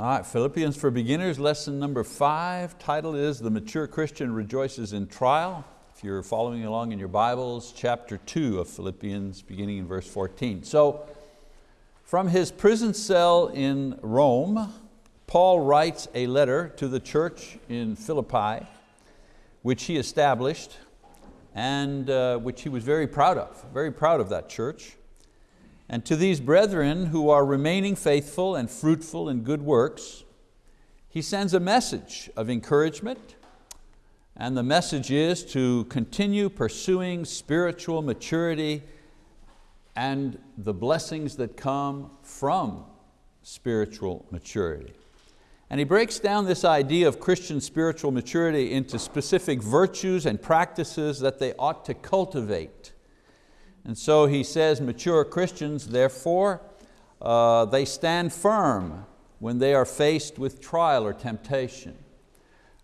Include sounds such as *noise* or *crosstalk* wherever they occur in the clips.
All right, Philippians for Beginners, lesson number five. Title is The Mature Christian Rejoices in Trial. If you're following along in your Bibles, chapter two of Philippians, beginning in verse 14. So, from his prison cell in Rome, Paul writes a letter to the church in Philippi, which he established and uh, which he was very proud of, very proud of that church. And to these brethren who are remaining faithful and fruitful in good works, he sends a message of encouragement, and the message is to continue pursuing spiritual maturity and the blessings that come from spiritual maturity. And he breaks down this idea of Christian spiritual maturity into specific virtues and practices that they ought to cultivate and so he says, mature Christians, therefore, uh, they stand firm when they are faced with trial or temptation.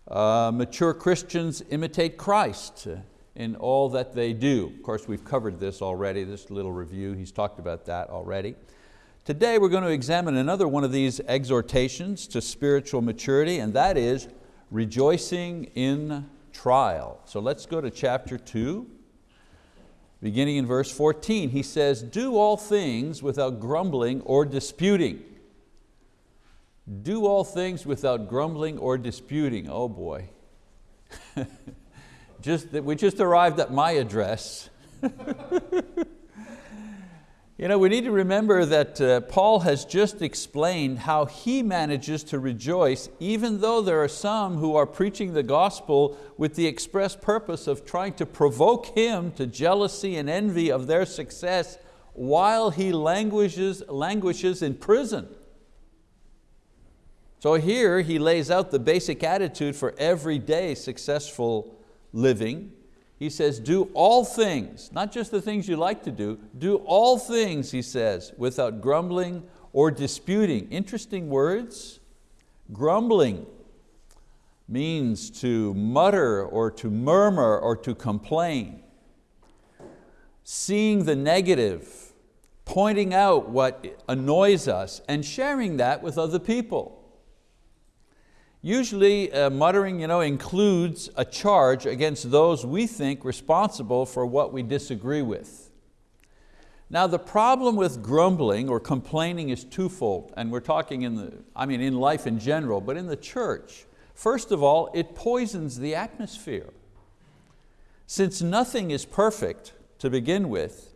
Uh, mature Christians imitate Christ in all that they do. Of course, we've covered this already, this little review, he's talked about that already. Today we're going to examine another one of these exhortations to spiritual maturity, and that is rejoicing in trial. So let's go to chapter two, Beginning in verse 14, he says, do all things without grumbling or disputing. Do all things without grumbling or disputing. Oh boy. *laughs* just, we just arrived at my address. *laughs* You know, we need to remember that uh, Paul has just explained how he manages to rejoice even though there are some who are preaching the gospel with the express purpose of trying to provoke him to jealousy and envy of their success while he languishes, languishes in prison. So here he lays out the basic attitude for everyday successful living he says, do all things, not just the things you like to do, do all things, he says, without grumbling or disputing. Interesting words. Grumbling means to mutter or to murmur or to complain. Seeing the negative, pointing out what annoys us and sharing that with other people. Usually uh, muttering you know, includes a charge against those we think responsible for what we disagree with. Now the problem with grumbling or complaining is twofold, and we're talking in, the, I mean in life in general, but in the church. First of all, it poisons the atmosphere. Since nothing is perfect to begin with,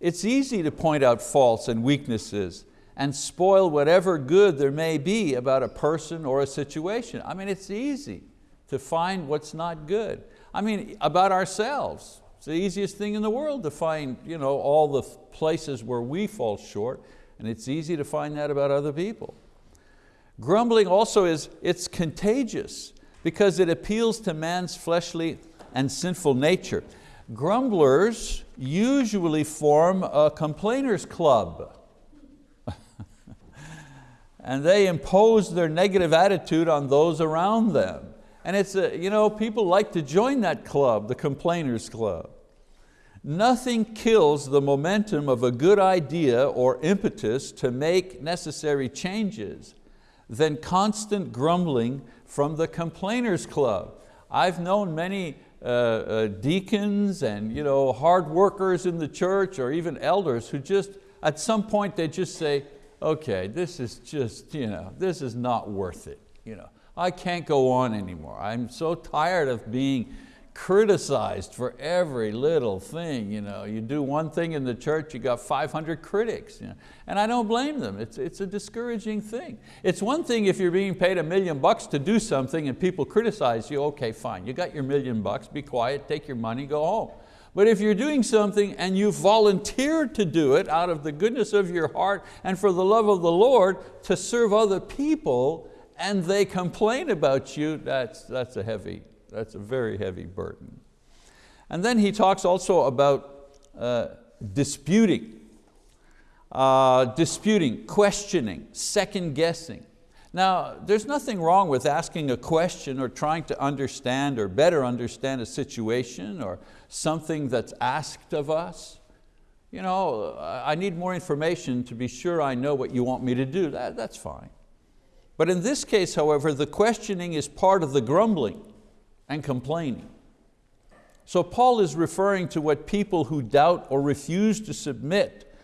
it's easy to point out faults and weaknesses and spoil whatever good there may be about a person or a situation. I mean, it's easy to find what's not good. I mean, about ourselves. It's the easiest thing in the world to find you know, all the places where we fall short, and it's easy to find that about other people. Grumbling also is, it's contagious because it appeals to man's fleshly and sinful nature. Grumblers usually form a complainers club and they impose their negative attitude on those around them. And it's, a, you know, people like to join that club, the complainers club. Nothing kills the momentum of a good idea or impetus to make necessary changes than constant grumbling from the complainers club. I've known many uh, uh, deacons and you know, hard workers in the church or even elders who just, at some point they just say, okay, this is just, you know, this is not worth it. You know, I can't go on anymore. I'm so tired of being criticized for every little thing. You, know, you do one thing in the church, you got 500 critics. You know? And I don't blame them, it's, it's a discouraging thing. It's one thing if you're being paid a million bucks to do something and people criticize you, okay, fine, you got your million bucks, be quiet, take your money, go home. But if you're doing something and you volunteered to do it out of the goodness of your heart and for the love of the Lord to serve other people and they complain about you, that's, that's, a, heavy, that's a very heavy burden. And then he talks also about uh, disputing, uh, disputing, questioning, second guessing. Now, there's nothing wrong with asking a question or trying to understand or better understand a situation or something that's asked of us. You know, I need more information to be sure I know what you want me to do. That, that's fine. But in this case, however, the questioning is part of the grumbling and complaining. So Paul is referring to what people who doubt or refuse to submit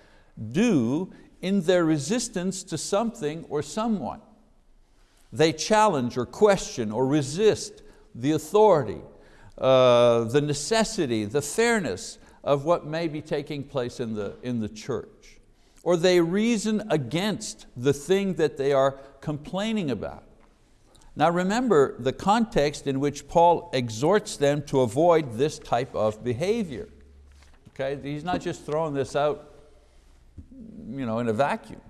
do in their resistance to something or someone. They challenge or question or resist the authority, uh, the necessity, the fairness of what may be taking place in the, in the church. Or they reason against the thing that they are complaining about. Now remember the context in which Paul exhorts them to avoid this type of behavior. Okay? He's not just throwing this out you know, in a vacuum.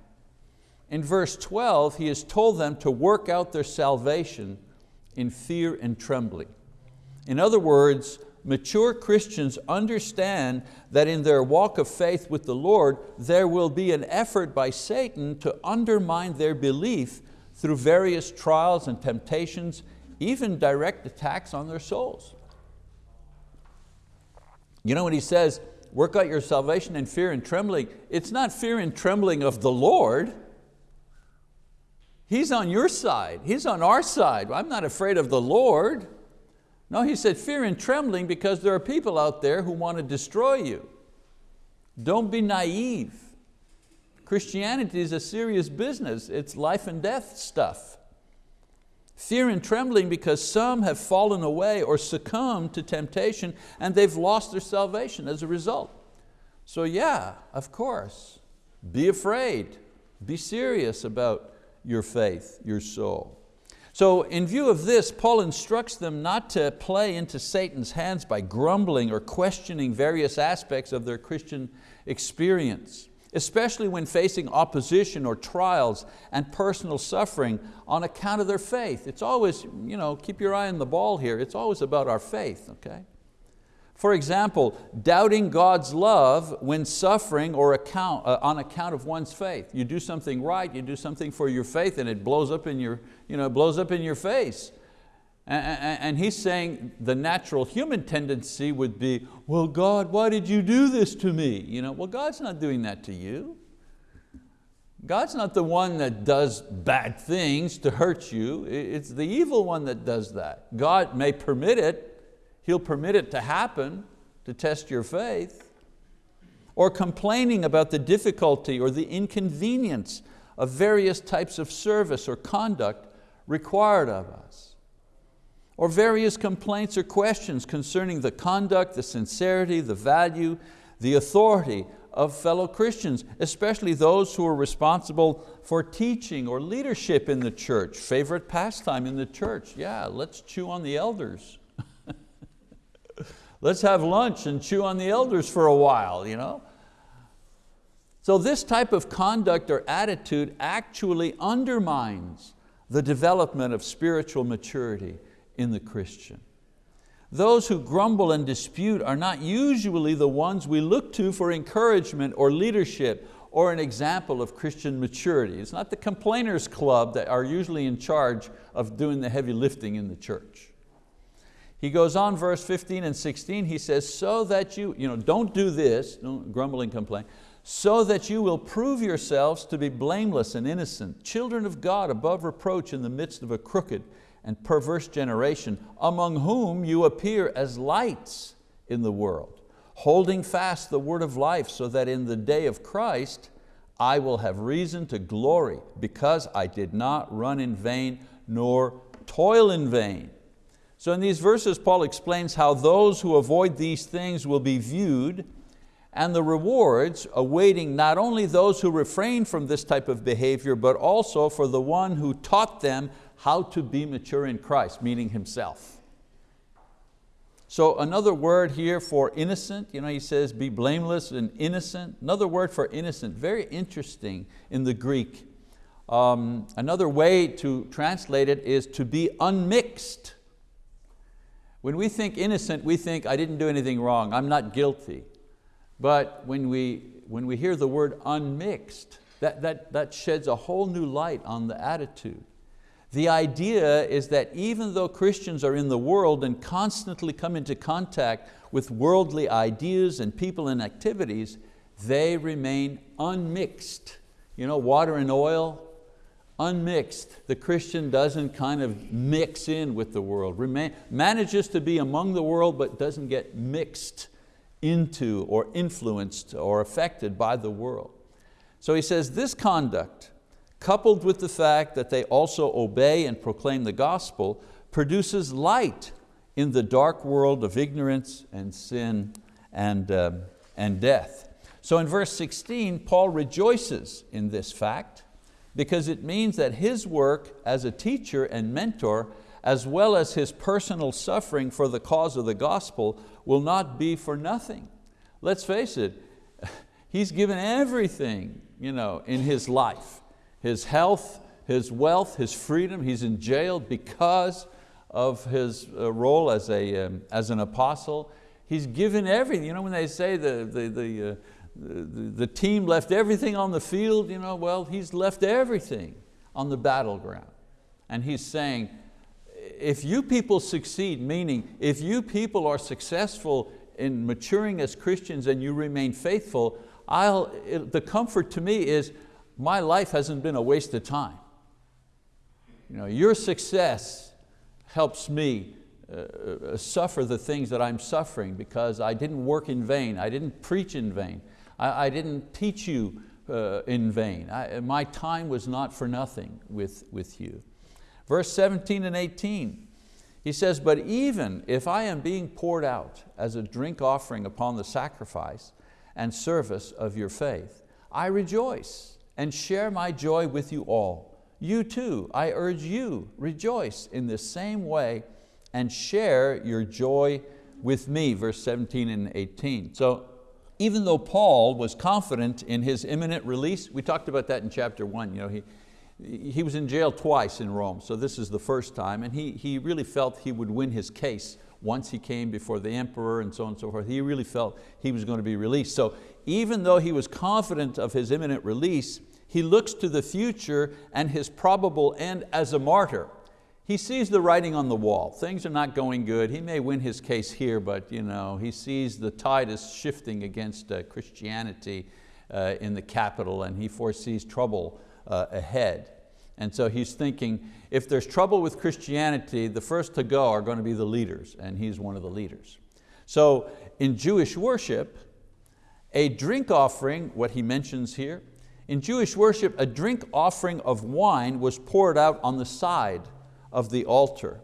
In verse 12, he has told them to work out their salvation in fear and trembling. In other words, mature Christians understand that in their walk of faith with the Lord, there will be an effort by Satan to undermine their belief through various trials and temptations, even direct attacks on their souls. You know when he says, work out your salvation in fear and trembling, it's not fear and trembling of the Lord. He's on your side, He's on our side. I'm not afraid of the Lord. No, he said fear and trembling because there are people out there who want to destroy you. Don't be naive. Christianity is a serious business. It's life and death stuff. Fear and trembling because some have fallen away or succumbed to temptation and they've lost their salvation as a result. So yeah, of course, be afraid, be serious about your faith, your soul. So in view of this, Paul instructs them not to play into Satan's hands by grumbling or questioning various aspects of their Christian experience especially when facing opposition or trials and personal suffering on account of their faith. It's always, you know, keep your eye on the ball here, it's always about our faith, okay? For example, doubting God's love when suffering or account, uh, on account of one's faith. You do something right, you do something for your faith and it blows up in your, you know, blows up in your face. And he's saying the natural human tendency would be, well God, why did you do this to me? You know, well God's not doing that to you. God's not the one that does bad things to hurt you. It's the evil one that does that. God may permit it. He'll permit it to happen to test your faith. Or complaining about the difficulty or the inconvenience of various types of service or conduct required of us or various complaints or questions concerning the conduct, the sincerity, the value, the authority of fellow Christians, especially those who are responsible for teaching or leadership in the church. Favorite pastime in the church, yeah, let's chew on the elders. Let's have lunch and chew on the elders for a while. You know? So this type of conduct or attitude actually undermines the development of spiritual maturity in the Christian. Those who grumble and dispute are not usually the ones we look to for encouragement or leadership or an example of Christian maturity. It's not the complainers club that are usually in charge of doing the heavy lifting in the church. He goes on verse 15 and 16, he says, so that you, you know, don't do this, don't grumble and complain, so that you will prove yourselves to be blameless and innocent, children of God above reproach in the midst of a crooked and perverse generation, among whom you appear as lights in the world, holding fast the word of life, so that in the day of Christ I will have reason to glory, because I did not run in vain, nor toil in vain. So in these verses, Paul explains how those who avoid these things will be viewed and the rewards awaiting not only those who refrain from this type of behavior, but also for the one who taught them how to be mature in Christ, meaning himself. So another word here for innocent, you know, he says be blameless and innocent. Another word for innocent, very interesting in the Greek. Um, another way to translate it is to be unmixed. When we think innocent, we think I didn't do anything wrong, I'm not guilty. But when we, when we hear the word unmixed, that, that, that sheds a whole new light on the attitude. The idea is that even though Christians are in the world and constantly come into contact with worldly ideas and people and activities, they remain unmixed. You know, water and oil, unmixed. The Christian doesn't kind of mix in with the world, Remain, manages to be among the world but doesn't get mixed into or influenced or affected by the world. So he says this conduct, coupled with the fact that they also obey and proclaim the gospel, produces light in the dark world of ignorance and sin and, uh, and death. So in verse 16, Paul rejoices in this fact because it means that his work as a teacher and mentor, as well as his personal suffering for the cause of the gospel, will not be for nothing. Let's face it, *laughs* he's given everything you know, in his life, his health, his wealth, his freedom. He's in jail because of his uh, role as, a, um, as an apostle. He's given everything. You know, when they say the, the, the, uh, the, team left everything on the field, you know, well, he's left everything on the battleground. And he's saying, if you people succeed, meaning if you people are successful in maturing as Christians and you remain faithful, I'll, it, the comfort to me is my life hasn't been a waste of time. You know, your success helps me uh, uh suffer the things that I'm suffering because I didn't work in vain, I didn't preach in vain, I, I didn't teach you uh, in vain. I, my time was not for nothing with, with you. Verse 17 and 18, he says, but even if I am being poured out as a drink offering upon the sacrifice and service of your faith, I rejoice and share my joy with you all. You too, I urge you, rejoice in the same way and share your joy with me, verse 17 and 18. So even though Paul was confident in his imminent release, we talked about that in chapter one, you know, he, he was in jail twice in Rome, so this is the first time, and he, he really felt he would win his case once he came before the emperor and so on and so forth. He really felt he was going to be released. So even though he was confident of his imminent release, he looks to the future and his probable end as a martyr. He sees the writing on the wall. Things are not going good. He may win his case here, but you know, he sees the tide is shifting against uh, Christianity uh, in the capital and he foresees trouble uh, ahead. And so he's thinking, if there's trouble with Christianity, the first to go are going to be the leaders, and he's one of the leaders. So in Jewish worship, a drink offering, what he mentions here, in Jewish worship, a drink offering of wine was poured out on the side of the altar.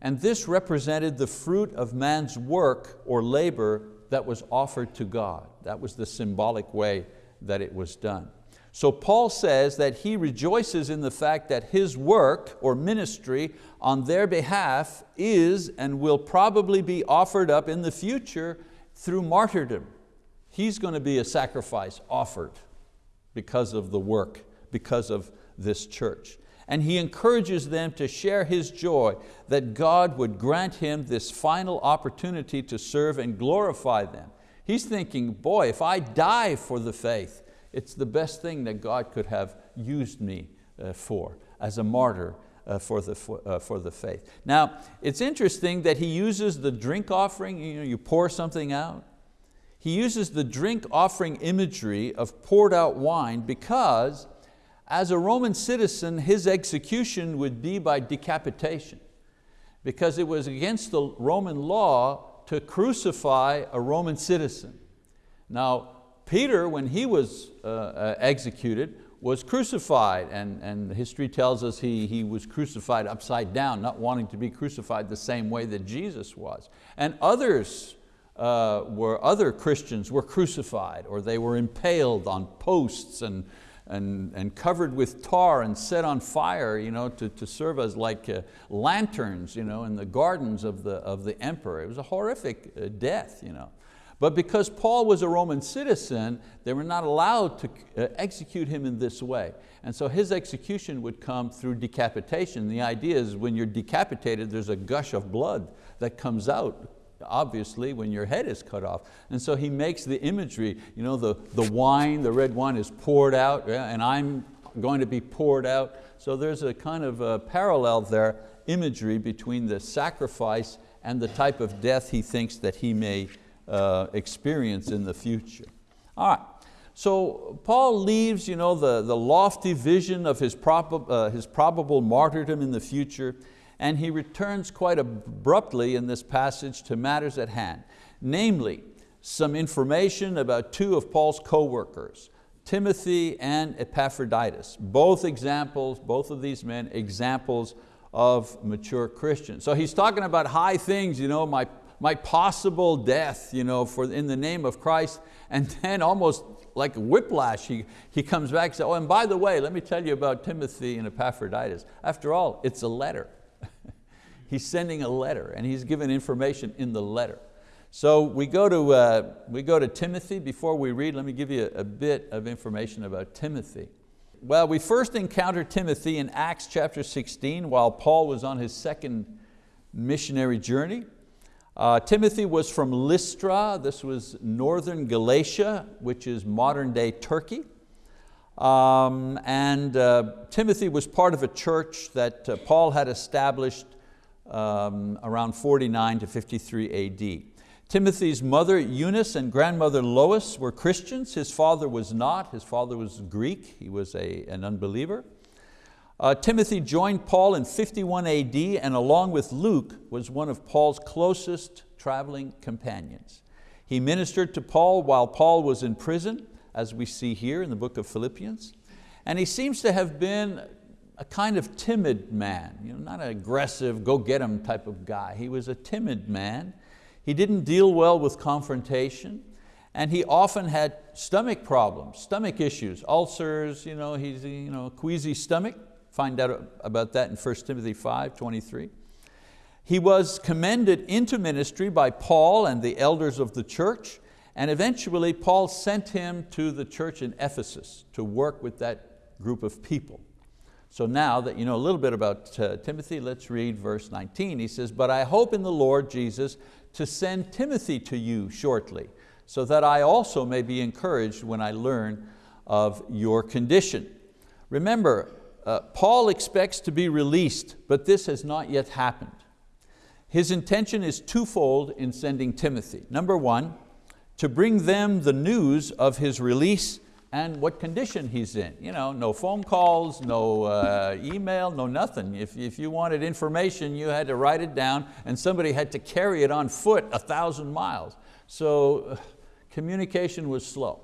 And this represented the fruit of man's work or labor that was offered to God. That was the symbolic way that it was done. So Paul says that he rejoices in the fact that his work or ministry on their behalf is and will probably be offered up in the future through martyrdom. He's going to be a sacrifice offered because of the work, because of this church and he encourages them to share his joy that God would grant him this final opportunity to serve and glorify them. He's thinking, boy, if I die for the faith, it's the best thing that God could have used me uh, for as a martyr uh, for, the, uh, for the faith. Now, it's interesting that he uses the drink offering, you, know, you pour something out. He uses the drink offering imagery of poured out wine because as a Roman citizen, his execution would be by decapitation because it was against the Roman law to crucify a Roman citizen. Now, Peter, when he was uh, uh, executed, was crucified, and, and history tells us he, he was crucified upside down, not wanting to be crucified the same way that Jesus was. And others uh, were, other Christians were crucified, or they were impaled on posts and, and, and covered with tar and set on fire you know, to, to serve as like uh, lanterns you know, in the gardens of the, of the emperor. It was a horrific uh, death. You know. But because Paul was a Roman citizen, they were not allowed to uh, execute him in this way. And so his execution would come through decapitation. The idea is when you're decapitated, there's a gush of blood that comes out obviously when your head is cut off. And so he makes the imagery, you know, the, the wine, the red wine is poured out yeah, and I'm going to be poured out. So there's a kind of a parallel there, imagery between the sacrifice and the type of death he thinks that he may uh, experience in the future. All right, So Paul leaves you know, the, the lofty vision of his, prob uh, his probable martyrdom in the future and he returns quite abruptly in this passage to matters at hand, namely some information about two of Paul's co-workers, Timothy and Epaphroditus, both examples, both of these men, examples of mature Christians. So he's talking about high things, you know, my, my possible death you know, for, in the name of Christ, and then almost like a whiplash, he, he comes back and says, oh, and by the way, let me tell you about Timothy and Epaphroditus. After all, it's a letter. He's sending a letter and he's given information in the letter. So we go, to, uh, we go to Timothy. Before we read, let me give you a, a bit of information about Timothy. Well, we first encounter Timothy in Acts chapter 16 while Paul was on his second missionary journey. Uh, Timothy was from Lystra, this was northern Galatia, which is modern day Turkey. Um, and uh, Timothy was part of a church that uh, Paul had established um, around 49 to 53 AD. Timothy's mother Eunice and grandmother Lois were Christians. His father was not. His father was Greek. He was a, an unbeliever. Uh, Timothy joined Paul in 51 AD and along with Luke was one of Paul's closest traveling companions. He ministered to Paul while Paul was in prison, as we see here in the book of Philippians. And he seems to have been a kind of timid man, you know, not an aggressive, go get him type of guy. He was a timid man. He didn't deal well with confrontation and he often had stomach problems, stomach issues, ulcers, you know, he's you know, queasy stomach. Find out about that in 1 Timothy 5, 23. He was commended into ministry by Paul and the elders of the church, and eventually Paul sent him to the church in Ephesus to work with that group of people. So now that you know a little bit about uh, Timothy, let's read verse 19. He says, but I hope in the Lord Jesus to send Timothy to you shortly, so that I also may be encouraged when I learn of your condition. Remember, uh, Paul expects to be released, but this has not yet happened. His intention is twofold in sending Timothy. Number one, to bring them the news of his release and what condition he's in. You know, no phone calls, no uh, email, no nothing. If, if you wanted information, you had to write it down and somebody had to carry it on foot a thousand miles. So uh, communication was slow.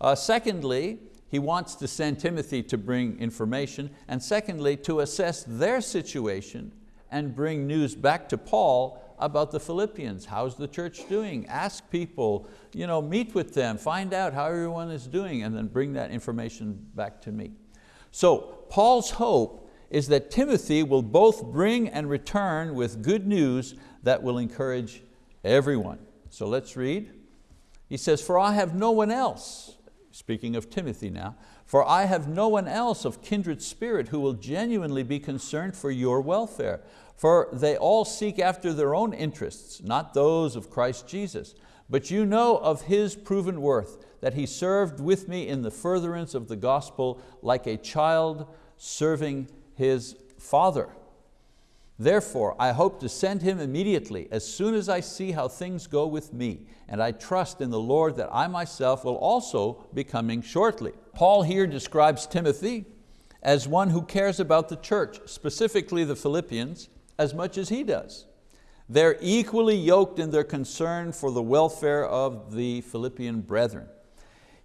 Uh, secondly, he wants to send Timothy to bring information, and secondly, to assess their situation and bring news back to Paul about the Philippians. How's the church doing? Ask people, you know, meet with them, find out how everyone is doing, and then bring that information back to me. So Paul's hope is that Timothy will both bring and return with good news that will encourage everyone. So let's read. He says, for I have no one else speaking of Timothy now, for I have no one else of kindred spirit who will genuinely be concerned for your welfare. For they all seek after their own interests, not those of Christ Jesus. But you know of His proven worth, that He served with me in the furtherance of the gospel like a child serving his father. Therefore, I hope to send him immediately as soon as I see how things go with me, and I trust in the Lord that I myself will also be coming shortly. Paul here describes Timothy as one who cares about the church, specifically the Philippians, as much as he does. They're equally yoked in their concern for the welfare of the Philippian brethren.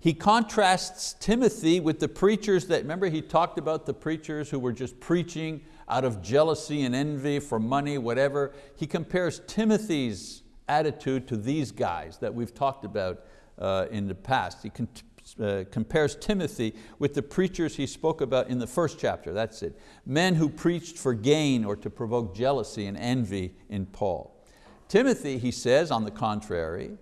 He contrasts Timothy with the preachers that, remember he talked about the preachers who were just preaching out of jealousy and envy for money, whatever. He compares Timothy's attitude to these guys that we've talked about uh, in the past. He uh, compares Timothy with the preachers he spoke about in the first chapter, that's it. Men who preached for gain or to provoke jealousy and envy in Paul. Timothy, he says, on the contrary,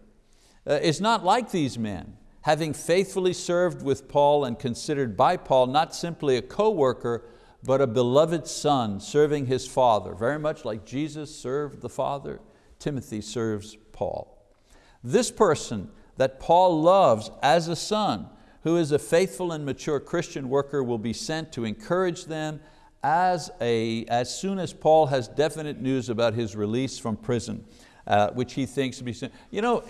uh, is not like these men, having faithfully served with Paul and considered by Paul not simply a co-worker, but a beloved son serving his father, very much like Jesus served the father, Timothy serves Paul. This person that Paul loves as a son, who is a faithful and mature Christian worker will be sent to encourage them as, a, as soon as Paul has definite news about his release from prison, uh, which he thinks to be, sent. you know,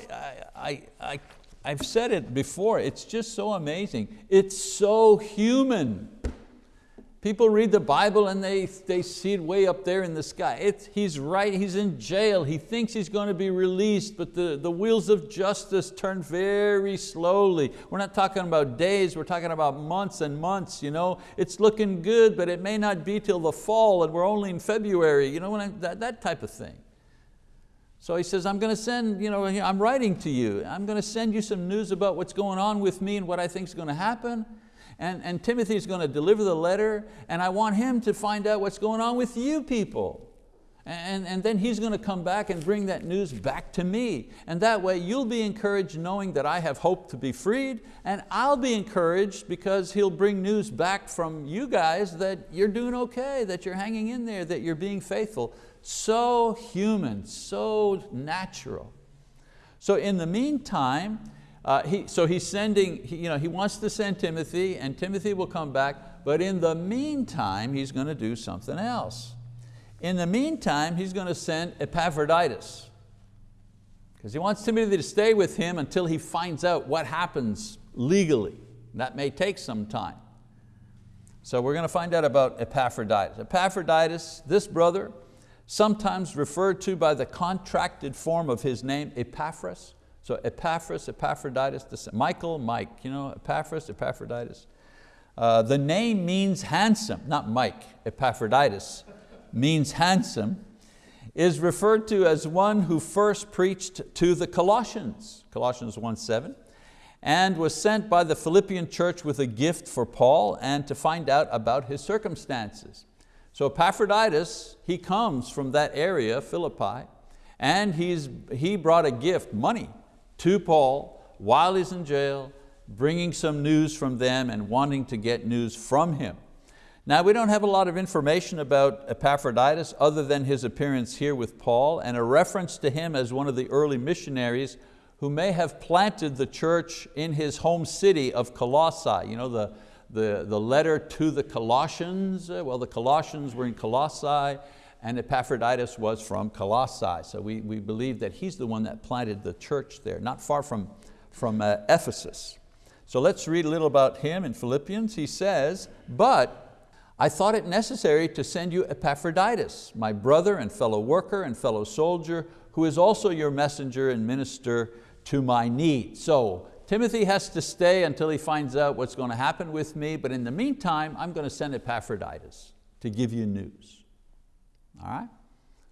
I, I, I've said it before, it's just so amazing. It's so human. People read the Bible and they, they see it way up there in the sky. It's, he's right, he's in jail. He thinks he's going to be released, but the, the wheels of justice turn very slowly. We're not talking about days, we're talking about months and months. You know? It's looking good, but it may not be till the fall and we're only in February, you know, I, that, that type of thing. So he says, I'm going to send, you know, I'm writing to you. I'm going to send you some news about what's going on with me and what I think is going to happen. And, and Timothy's going to deliver the letter and I want him to find out what's going on with you people. And, and then he's going to come back and bring that news back to me. And that way you'll be encouraged knowing that I have hope to be freed and I'll be encouraged because he'll bring news back from you guys that you're doing okay, that you're hanging in there, that you're being faithful. So human, so natural. So in the meantime, uh, he, so he's sending, he, you know, he wants to send Timothy and Timothy will come back, but in the meantime, he's going to do something else. In the meantime, he's going to send Epaphroditus because he wants Timothy to stay with him until he finds out what happens legally. That may take some time. So we're going to find out about Epaphroditus. Epaphroditus, this brother, sometimes referred to by the contracted form of his name, Epaphras, so Epaphras, Epaphroditus, Michael, Mike, you know, Epaphras, Epaphroditus. Uh, the name means handsome, not Mike, Epaphroditus means handsome, is referred to as one who first preached to the Colossians, Colossians 1.7, and was sent by the Philippian church with a gift for Paul and to find out about his circumstances. So Epaphroditus, he comes from that area, Philippi, and he's, he brought a gift, money, to Paul while he's in jail, bringing some news from them and wanting to get news from him. Now we don't have a lot of information about Epaphroditus other than his appearance here with Paul and a reference to him as one of the early missionaries who may have planted the church in his home city of Colossae. You know, the, the, the letter to the Colossians, uh, well the Colossians were in Colossae and Epaphroditus was from Colossae. So we, we believe that he's the one that planted the church there, not far from, from uh, Ephesus. So let's read a little about him in Philippians. He says, but I thought it necessary to send you Epaphroditus, my brother and fellow worker and fellow soldier, who is also your messenger and minister to my need. So Timothy has to stay until he finds out what's going to happen with me, but in the meantime, I'm going to send Epaphroditus to give you news. All right?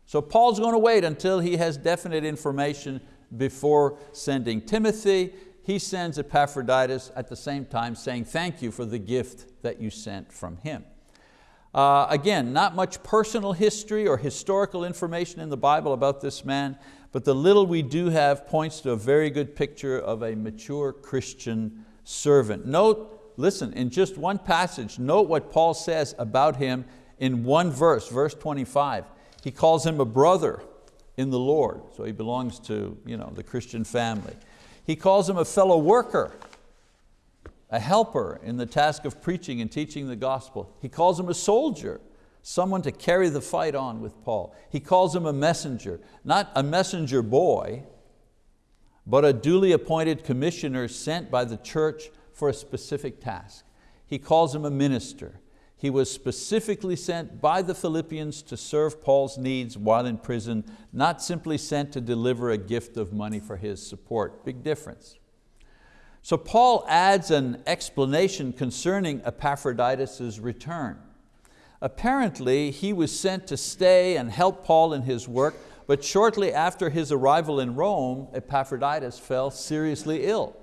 So Paul's going to wait until he has definite information before sending Timothy. He sends Epaphroditus at the same time saying thank you for the gift that you sent from him. Uh, again, not much personal history or historical information in the Bible about this man, but the little we do have points to a very good picture of a mature Christian servant. Note, listen, in just one passage, note what Paul says about him in one verse, verse 25. He calls him a brother in the Lord, so he belongs to you know, the Christian family. He calls him a fellow worker, a helper in the task of preaching and teaching the gospel. He calls him a soldier, someone to carry the fight on with Paul. He calls him a messenger, not a messenger boy, but a duly appointed commissioner sent by the church for a specific task. He calls him a minister. He was specifically sent by the Philippians to serve Paul's needs while in prison, not simply sent to deliver a gift of money for his support. Big difference. So Paul adds an explanation concerning Epaphroditus' return. Apparently he was sent to stay and help Paul in his work, but shortly after his arrival in Rome, Epaphroditus fell seriously ill.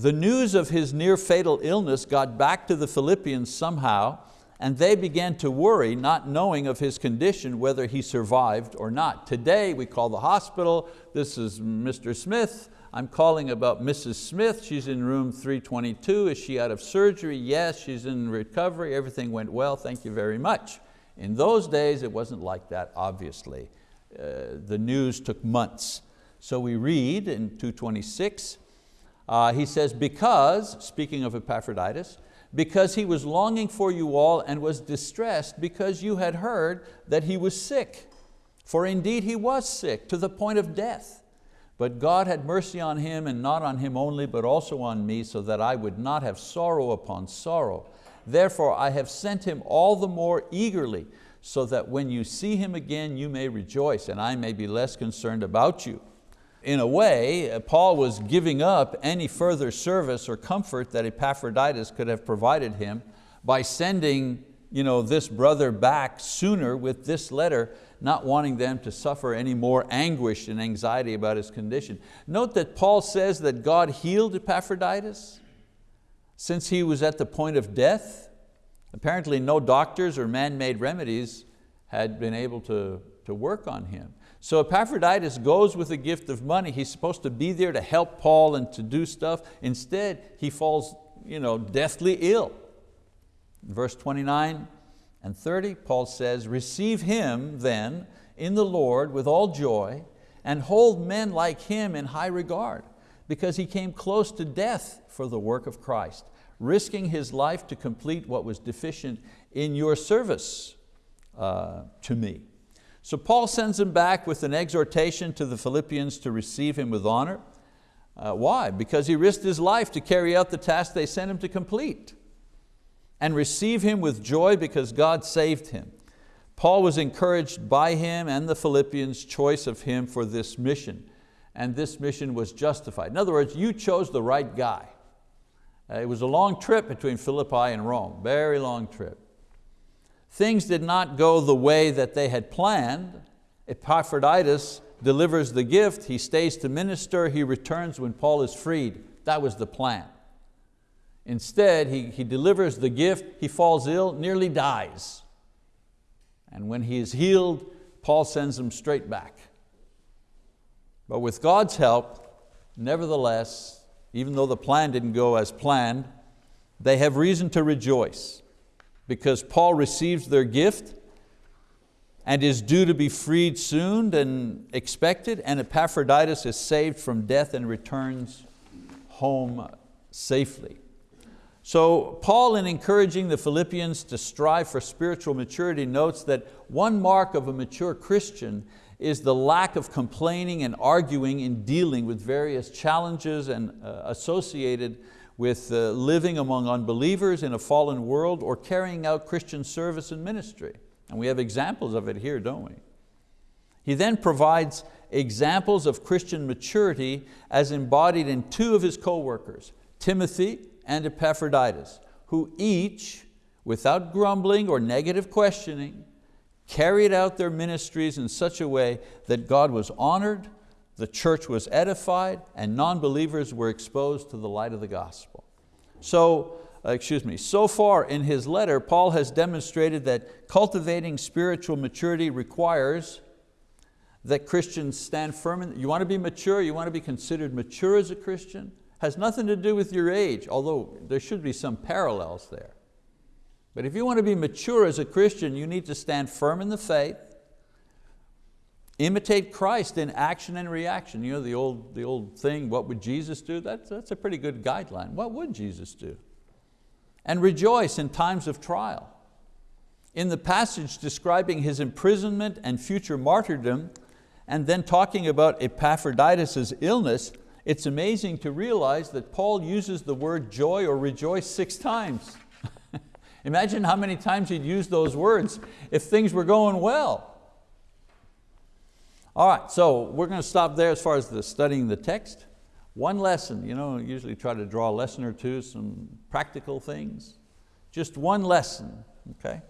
The news of his near fatal illness got back to the Philippians somehow and they began to worry, not knowing of his condition, whether he survived or not. Today we call the hospital, this is Mr. Smith, I'm calling about Mrs. Smith, she's in room 322, is she out of surgery? Yes, she's in recovery, everything went well, thank you very much. In those days it wasn't like that, obviously. Uh, the news took months. So we read in 226, uh, he says, because, speaking of Epaphroditus, because he was longing for you all and was distressed because you had heard that he was sick. For indeed he was sick to the point of death. But God had mercy on him, and not on him only, but also on me, so that I would not have sorrow upon sorrow. Therefore I have sent him all the more eagerly, so that when you see him again, you may rejoice, and I may be less concerned about you. In a way, uh, Paul was giving up any further service or comfort that Epaphroditus could have provided him by sending you know, this brother back sooner with this letter not wanting them to suffer any more anguish and anxiety about his condition. Note that Paul says that God healed Epaphroditus since he was at the point of death. Apparently no doctors or man-made remedies had been able to, to work on him. So Epaphroditus goes with a gift of money. He's supposed to be there to help Paul and to do stuff. Instead, he falls you know, deathly ill. verse 29, and 30, Paul says, receive him then in the Lord with all joy and hold men like him in high regard because he came close to death for the work of Christ, risking his life to complete what was deficient in your service uh, to me. So Paul sends him back with an exhortation to the Philippians to receive him with honor. Uh, why? Because he risked his life to carry out the task they sent him to complete and receive him with joy because God saved him. Paul was encouraged by him and the Philippians' choice of him for this mission, and this mission was justified. In other words, you chose the right guy. Uh, it was a long trip between Philippi and Rome, very long trip. Things did not go the way that they had planned. Epaphroditus delivers the gift, he stays to minister, he returns when Paul is freed. That was the plan. Instead, he, he delivers the gift, he falls ill, nearly dies. And when he is healed, Paul sends him straight back. But with God's help, nevertheless, even though the plan didn't go as planned, they have reason to rejoice because Paul receives their gift and is due to be freed soon and expected, and Epaphroditus is saved from death and returns home safely. So Paul, in encouraging the Philippians to strive for spiritual maturity, notes that one mark of a mature Christian is the lack of complaining and arguing in dealing with various challenges and uh, associated with uh, living among unbelievers in a fallen world or carrying out Christian service and ministry. And we have examples of it here, don't we? He then provides examples of Christian maturity as embodied in two of his co-workers, Timothy and Epaphroditus, who each, without grumbling or negative questioning, carried out their ministries in such a way that God was honored, the church was edified, and non-believers were exposed to the light of the gospel. So, uh, excuse me, so far in his letter, Paul has demonstrated that cultivating spiritual maturity requires that Christians stand firm. In, you want to be mature, you want to be considered mature as a Christian, has nothing to do with your age, although there should be some parallels there. But if you want to be mature as a Christian, you need to stand firm in the faith, imitate Christ in action and reaction. You know the old, the old thing, what would Jesus do? That's, that's a pretty good guideline. What would Jesus do? And rejoice in times of trial. In the passage describing his imprisonment and future martyrdom, and then talking about Epaphroditus' illness, it's amazing to realize that Paul uses the word joy or rejoice six times. *laughs* Imagine how many times he'd use those words if things were going well. All right, so we're going to stop there as far as the studying the text. One lesson, you know, usually try to draw a lesson or two, some practical things. Just one lesson, okay?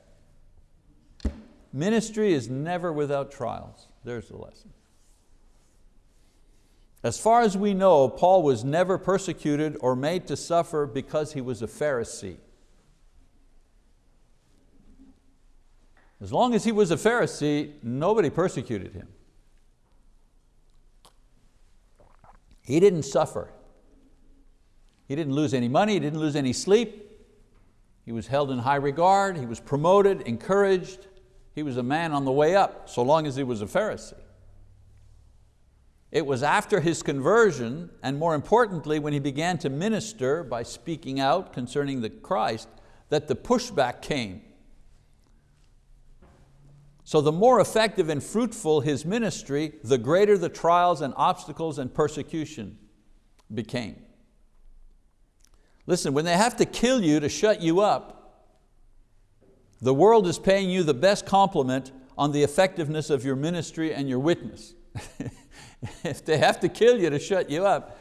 Ministry is never without trials. There's the lesson. As far as we know, Paul was never persecuted or made to suffer because he was a Pharisee. As long as he was a Pharisee, nobody persecuted him. He didn't suffer. He didn't lose any money, he didn't lose any sleep. He was held in high regard, he was promoted, encouraged. He was a man on the way up, so long as he was a Pharisee. It was after his conversion, and more importantly, when he began to minister by speaking out concerning the Christ, that the pushback came. So the more effective and fruitful his ministry, the greater the trials and obstacles and persecution became. Listen, when they have to kill you to shut you up, the world is paying you the best compliment on the effectiveness of your ministry and your witness. *laughs* if they have to kill you to shut you up,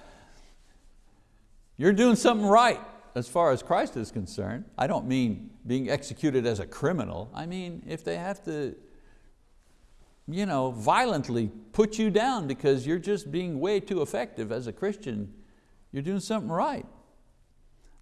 you're doing something right as far as Christ is concerned. I don't mean being executed as a criminal. I mean, if they have to you know, violently put you down because you're just being way too effective as a Christian, you're doing something right.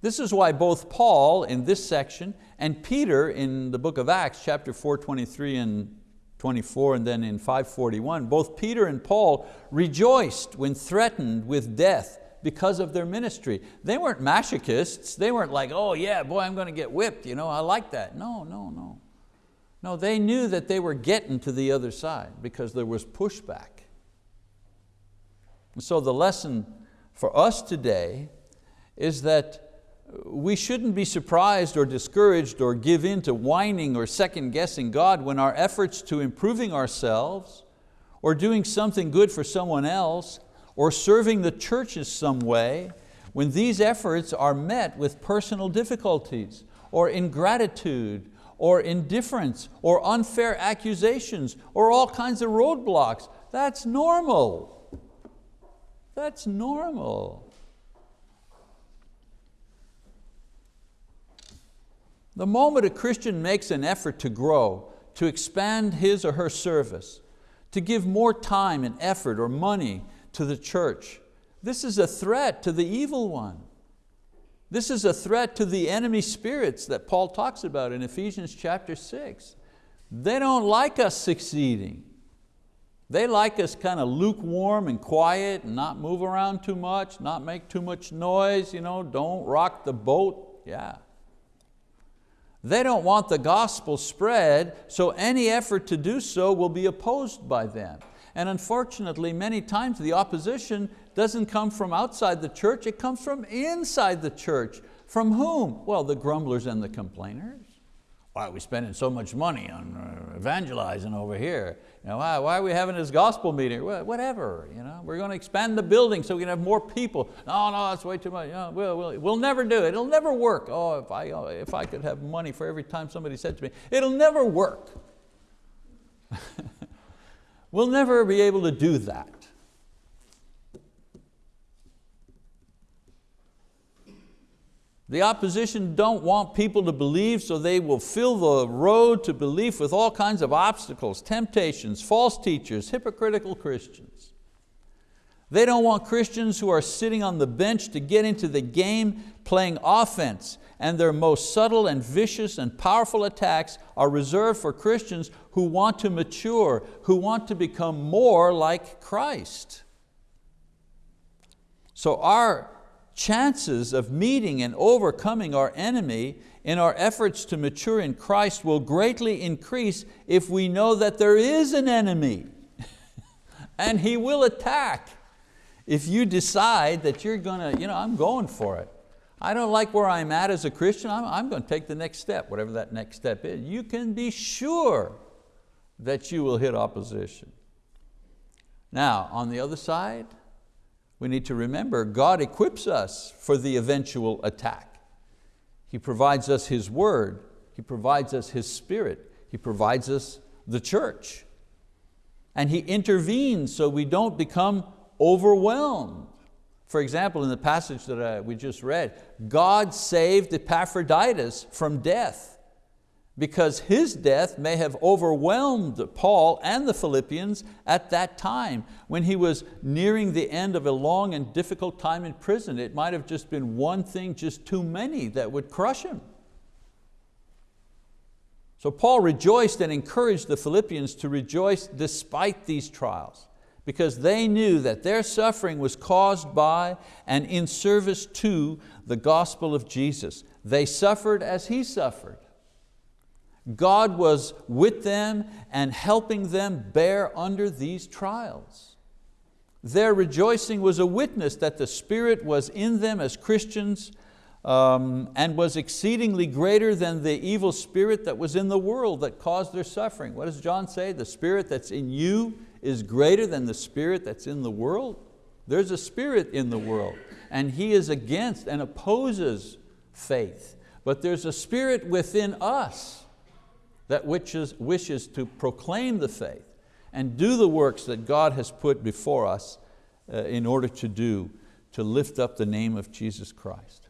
This is why both Paul in this section and Peter in the book of Acts, chapter 4, 23 and 24, and then in 541, both Peter and Paul rejoiced when threatened with death because of their ministry. They weren't masochists. They weren't like, oh yeah, boy, I'm going to get whipped. You know, I like that. No, no, no. No, they knew that they were getting to the other side because there was pushback. so the lesson for us today is that we shouldn't be surprised or discouraged or give in to whining or second guessing God when our efforts to improving ourselves or doing something good for someone else or serving the church in some way, when these efforts are met with personal difficulties or ingratitude or indifference or unfair accusations or all kinds of roadblocks. That's normal. That's normal. The moment a Christian makes an effort to grow, to expand his or her service, to give more time and effort or money to the church, this is a threat to the evil one. This is a threat to the enemy spirits that Paul talks about in Ephesians chapter six. They don't like us succeeding. They like us kind of lukewarm and quiet and not move around too much, not make too much noise, you know, don't rock the boat, yeah. They don't want the gospel spread, so any effort to do so will be opposed by them. And unfortunately, many times the opposition doesn't come from outside the church, it comes from inside the church. From whom? Well, the grumblers and the complainers. Why are we spending so much money on uh, evangelizing over here? You know, why, why are we having this gospel meeting? Whatever, you know, we're going to expand the building so we can have more people. No, no, that's way too much. We'll, we'll, we'll never do it. It'll never work. Oh, if I, uh, if I could have money for every time somebody said to me, it'll never work. *laughs* we'll never be able to do that. The opposition don't want people to believe so they will fill the road to belief with all kinds of obstacles, temptations, false teachers, hypocritical Christians. They don't want Christians who are sitting on the bench to get into the game playing offense and their most subtle and vicious and powerful attacks are reserved for Christians who want to mature, who want to become more like Christ. So our chances of meeting and overcoming our enemy in our efforts to mature in Christ will greatly increase if we know that there is an enemy *laughs* and he will attack. If you decide that you're going to, you know, I'm going for it. I don't like where I'm at as a Christian, I'm, I'm going to take the next step, whatever that next step is. You can be sure that you will hit opposition. Now, on the other side, we need to remember God equips us for the eventual attack. He provides us His word, He provides us His spirit, He provides us the church. And He intervenes so we don't become overwhelmed. For example, in the passage that uh, we just read, God saved Epaphroditus from death because his death may have overwhelmed Paul and the Philippians at that time when he was nearing the end of a long and difficult time in prison. It might have just been one thing, just too many that would crush him. So Paul rejoiced and encouraged the Philippians to rejoice despite these trials because they knew that their suffering was caused by and in service to the gospel of Jesus. They suffered as he suffered. God was with them and helping them bear under these trials. Their rejoicing was a witness that the Spirit was in them as Christians um, and was exceedingly greater than the evil spirit that was in the world that caused their suffering. What does John say? The spirit that's in you is greater than the spirit that's in the world. There's a spirit in the world and he is against and opposes faith. But there's a spirit within us that wishes, wishes to proclaim the faith and do the works that God has put before us uh, in order to do, to lift up the name of Jesus Christ.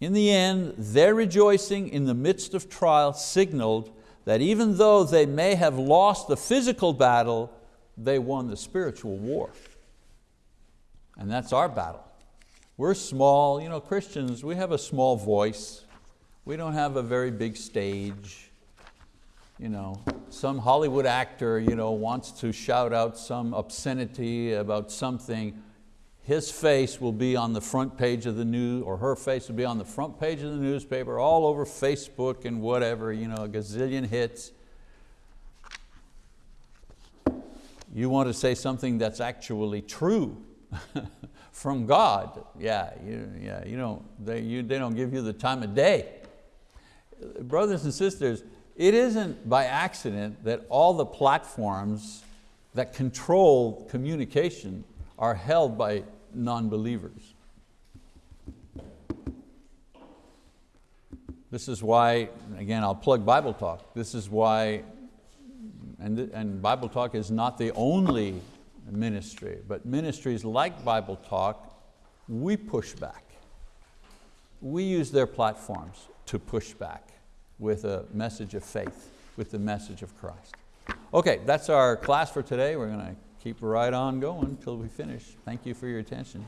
In the end, their rejoicing in the midst of trial signaled that even though they may have lost the physical battle, they won the spiritual war. And that's our battle. We're small, you know, Christians, we have a small voice. We don't have a very big stage. You know, some Hollywood actor you know, wants to shout out some obscenity about something, his face will be on the front page of the news, or her face will be on the front page of the newspaper, all over Facebook and whatever, you know, a gazillion hits. You want to say something that's actually true *laughs* from God, yeah, you, yeah, you don't, they, you, they don't give you the time of day. Brothers and sisters, it isn't by accident that all the platforms that control communication are held by non-believers. This is why, again, I'll plug Bible Talk. This is why, and, and Bible Talk is not the only ministry, but ministries like Bible Talk, we push back. We use their platforms to push back with a message of faith, with the message of Christ. Okay, that's our class for today. We're going to keep right on going until we finish. Thank you for your attention.